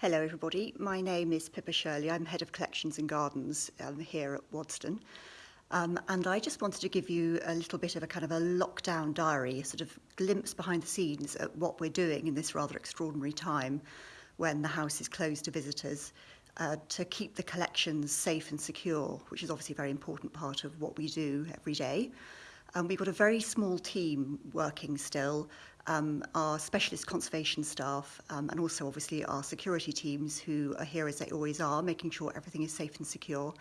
Hello everybody, my name is Pippa Shirley, I'm Head of Collections and Gardens um, here at Wadston. Um, and I just wanted to give you a little bit of a kind of a lockdown diary, a sort of glimpse behind the scenes at what we're doing in this rather extraordinary time when the house is closed to visitors uh, to keep the collections safe and secure, which is obviously a very important part of what we do every day. Um, we've got a very small team working still, um, our specialist conservation staff um, and also obviously our security teams who are here as they always are, making sure everything is safe and secure.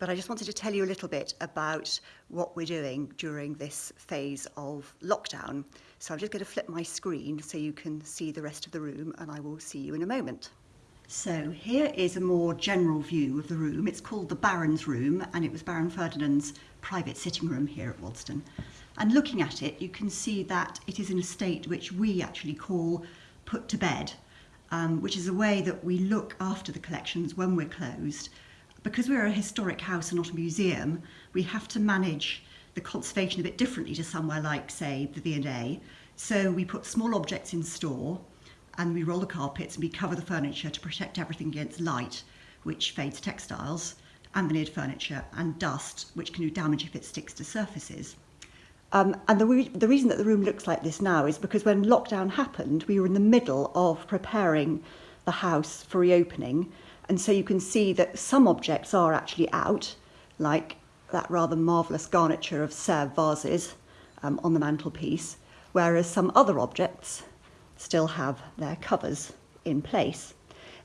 But I just wanted to tell you a little bit about what we're doing during this phase of lockdown. So I'm just going to flip my screen so you can see the rest of the room and I will see you in a moment. So here is a more general view of the room. It's called the Baron's Room and it was Baron Ferdinand's private sitting room here at Waddesdon. And looking at it, you can see that it is in a state which we actually call put to bed, um, which is a way that we look after the collections when we're closed. Because we're a historic house and not a museum, we have to manage the conservation a bit differently to somewhere like, say, the V&A. So we put small objects in store, and we roll the carpets and we cover the furniture to protect everything against light, which fades textiles, and veneered furniture, and dust, which can do damage if it sticks to surfaces. Um, and the, re the reason that the room looks like this now is because when lockdown happened, we were in the middle of preparing the house for reopening. And so you can see that some objects are actually out, like that rather marvellous garniture of Sèvres vases um, on the mantelpiece, whereas some other objects still have their covers in place.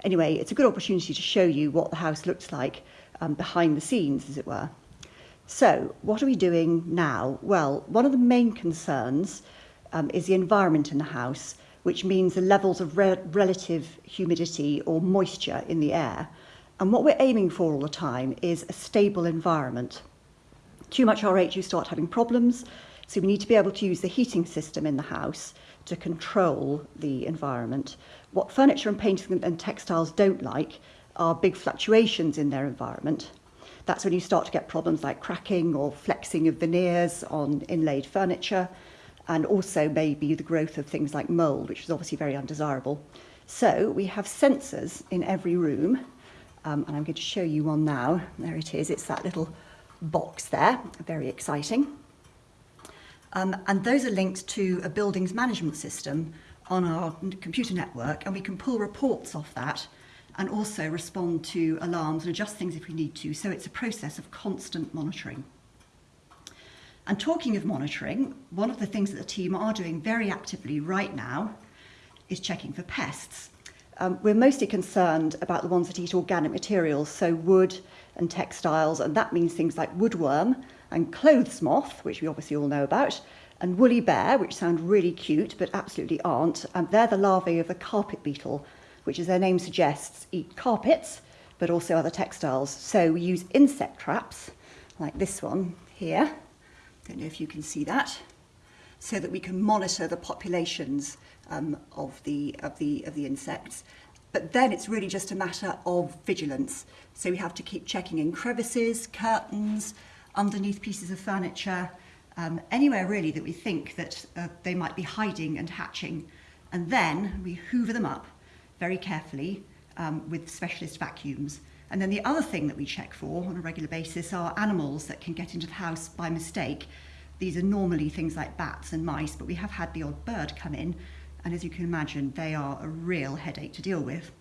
Anyway, it's a good opportunity to show you what the house looks like um, behind the scenes, as it were. So, what are we doing now? Well, one of the main concerns um, is the environment in the house, which means the levels of re relative humidity or moisture in the air. And what we're aiming for all the time is a stable environment. Too much RH, you start having problems, so we need to be able to use the heating system in the house to control the environment. What furniture and painting and textiles don't like are big fluctuations in their environment. That's when you start to get problems like cracking or flexing of veneers on inlaid furniture, and also maybe the growth of things like mould, which is obviously very undesirable. So we have sensors in every room, um, and I'm going to show you one now. There it is, it's that little box there, very exciting. Um, and those are linked to a buildings management system on our computer network and we can pull reports off that and also respond to alarms and adjust things if we need to. So it's a process of constant monitoring. And talking of monitoring, one of the things that the team are doing very actively right now is checking for pests. Um, we're mostly concerned about the ones that eat organic materials, so wood and textiles, and that means things like woodworm, and clothes moth, which we obviously all know about, and woolly bear, which sound really cute but absolutely aren't. And they're the larvae of the carpet beetle, which as their name suggests, eat carpets, but also other textiles. So we use insect traps, like this one here. Don't know if you can see that. So that we can monitor the populations um, of, the, of, the, of the insects. But then it's really just a matter of vigilance. So we have to keep checking in crevices, curtains, underneath pieces of furniture, um, anywhere really that we think that uh, they might be hiding and hatching. And then we hoover them up very carefully um, with specialist vacuums. And then the other thing that we check for on a regular basis are animals that can get into the house by mistake. These are normally things like bats and mice, but we have had the odd bird come in. And as you can imagine, they are a real headache to deal with.